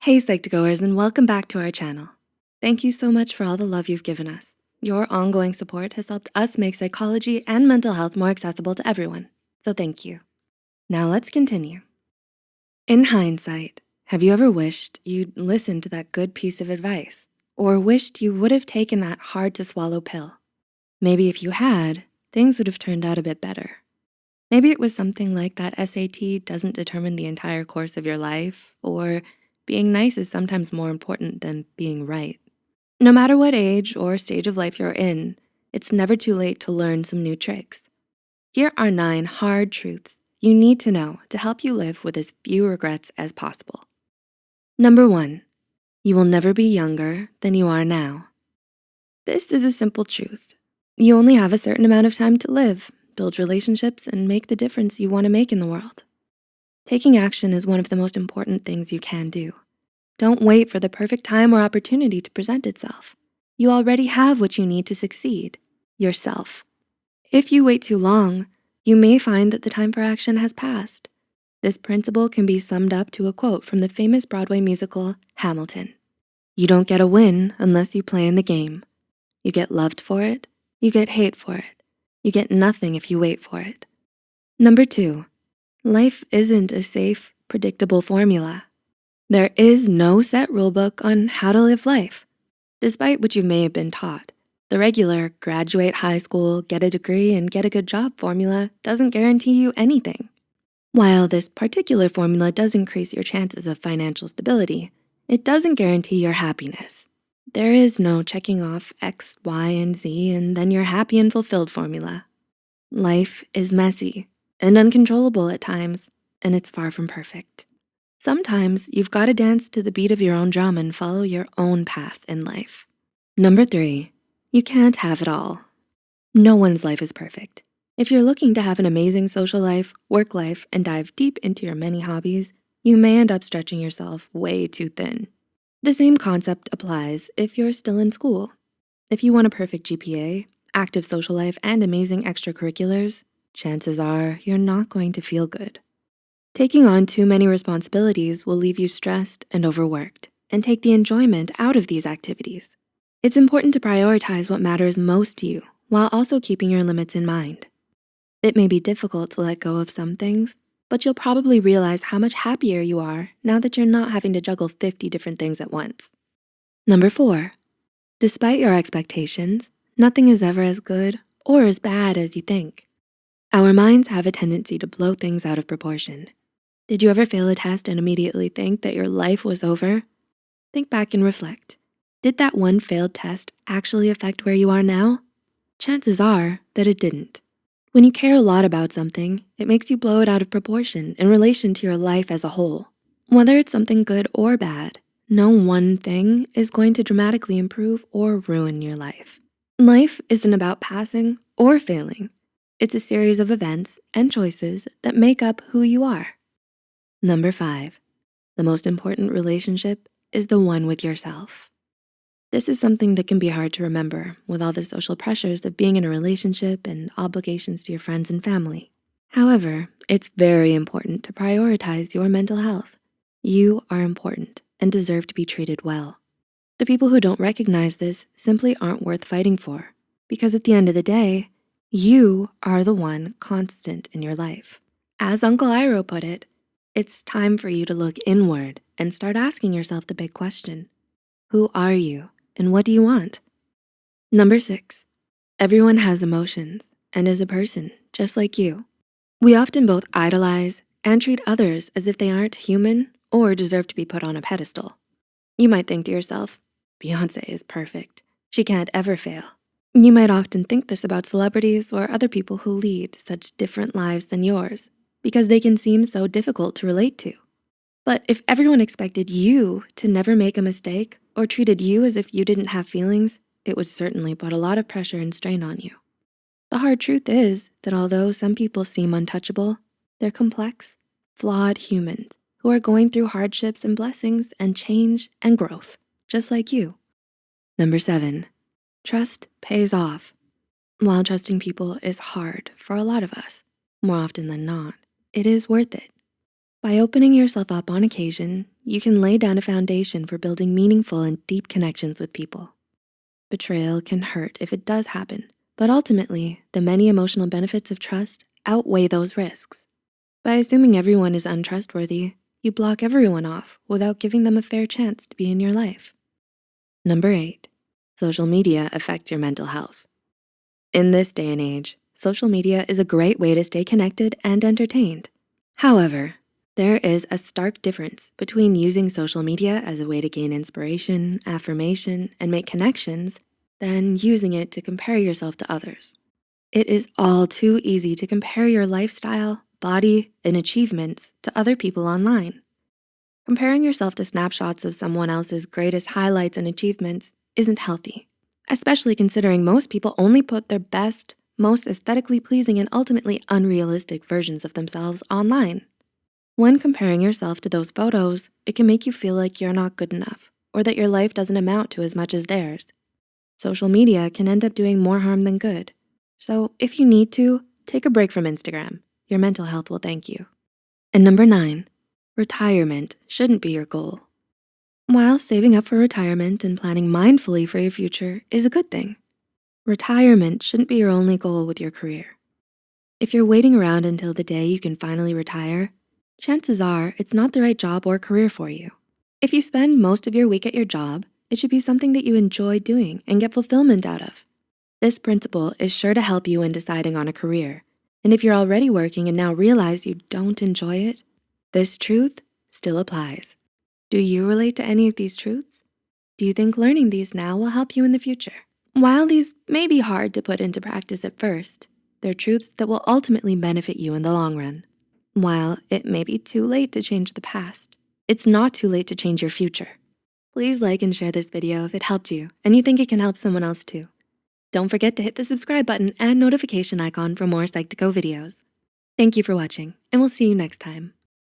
Hey Psych2Goers and welcome back to our channel. Thank you so much for all the love you've given us. Your ongoing support has helped us make psychology and mental health more accessible to everyone, so thank you. Now let's continue. In hindsight, have you ever wished you'd listened to that good piece of advice or wished you would have taken that hard to swallow pill? Maybe if you had, things would have turned out a bit better. Maybe it was something like that SAT doesn't determine the entire course of your life or being nice is sometimes more important than being right. No matter what age or stage of life you're in, it's never too late to learn some new tricks. Here are nine hard truths you need to know to help you live with as few regrets as possible. Number one, you will never be younger than you are now. This is a simple truth. You only have a certain amount of time to live, build relationships, and make the difference you wanna make in the world. Taking action is one of the most important things you can do. Don't wait for the perfect time or opportunity to present itself. You already have what you need to succeed, yourself. If you wait too long, you may find that the time for action has passed. This principle can be summed up to a quote from the famous Broadway musical, Hamilton. You don't get a win unless you play in the game. You get loved for it, you get hate for it. You get nothing if you wait for it. Number two, Life isn't a safe, predictable formula. There is no set rulebook on how to live life. Despite what you may have been taught, the regular graduate high school, get a degree, and get a good job formula doesn't guarantee you anything. While this particular formula does increase your chances of financial stability, it doesn't guarantee your happiness. There is no checking off X, Y, and Z and then you're happy and fulfilled formula. Life is messy and uncontrollable at times, and it's far from perfect. Sometimes you've gotta dance to the beat of your own drum and follow your own path in life. Number three, you can't have it all. No one's life is perfect. If you're looking to have an amazing social life, work life, and dive deep into your many hobbies, you may end up stretching yourself way too thin. The same concept applies if you're still in school. If you want a perfect GPA, active social life, and amazing extracurriculars, chances are you're not going to feel good. Taking on too many responsibilities will leave you stressed and overworked and take the enjoyment out of these activities. It's important to prioritize what matters most to you while also keeping your limits in mind. It may be difficult to let go of some things, but you'll probably realize how much happier you are now that you're not having to juggle 50 different things at once. Number four, despite your expectations, nothing is ever as good or as bad as you think. Our minds have a tendency to blow things out of proportion. Did you ever fail a test and immediately think that your life was over? Think back and reflect. Did that one failed test actually affect where you are now? Chances are that it didn't. When you care a lot about something, it makes you blow it out of proportion in relation to your life as a whole. Whether it's something good or bad, no one thing is going to dramatically improve or ruin your life. Life isn't about passing or failing. It's a series of events and choices that make up who you are. Number five, the most important relationship is the one with yourself. This is something that can be hard to remember with all the social pressures of being in a relationship and obligations to your friends and family. However, it's very important to prioritize your mental health. You are important and deserve to be treated well. The people who don't recognize this simply aren't worth fighting for because at the end of the day, you are the one constant in your life. As Uncle Iroh put it, it's time for you to look inward and start asking yourself the big question. Who are you and what do you want? Number six, everyone has emotions and is a person just like you. We often both idolize and treat others as if they aren't human or deserve to be put on a pedestal. You might think to yourself, Beyonce is perfect. She can't ever fail. You might often think this about celebrities or other people who lead such different lives than yours because they can seem so difficult to relate to. But if everyone expected you to never make a mistake or treated you as if you didn't have feelings, it would certainly put a lot of pressure and strain on you. The hard truth is that although some people seem untouchable, they're complex, flawed humans who are going through hardships and blessings and change and growth, just like you. Number seven, Trust pays off. While trusting people is hard for a lot of us, more often than not, it is worth it. By opening yourself up on occasion, you can lay down a foundation for building meaningful and deep connections with people. Betrayal can hurt if it does happen, but ultimately, the many emotional benefits of trust outweigh those risks. By assuming everyone is untrustworthy, you block everyone off without giving them a fair chance to be in your life. Number eight, social media affects your mental health. In this day and age, social media is a great way to stay connected and entertained. However, there is a stark difference between using social media as a way to gain inspiration, affirmation, and make connections than using it to compare yourself to others. It is all too easy to compare your lifestyle, body, and achievements to other people online. Comparing yourself to snapshots of someone else's greatest highlights and achievements isn't healthy, especially considering most people only put their best, most aesthetically pleasing and ultimately unrealistic versions of themselves online. When comparing yourself to those photos, it can make you feel like you're not good enough or that your life doesn't amount to as much as theirs. Social media can end up doing more harm than good. So if you need to, take a break from Instagram. Your mental health will thank you. And number nine, retirement shouldn't be your goal. While saving up for retirement and planning mindfully for your future is a good thing, retirement shouldn't be your only goal with your career. If you're waiting around until the day you can finally retire, chances are it's not the right job or career for you. If you spend most of your week at your job, it should be something that you enjoy doing and get fulfillment out of. This principle is sure to help you in deciding on a career. And if you're already working and now realize you don't enjoy it, this truth still applies. Do you relate to any of these truths? Do you think learning these now will help you in the future? While these may be hard to put into practice at first, they're truths that will ultimately benefit you in the long run. While it may be too late to change the past, it's not too late to change your future. Please like and share this video if it helped you and you think it can help someone else too. Don't forget to hit the subscribe button and notification icon for more Psych2Go videos. Thank you for watching and we'll see you next time.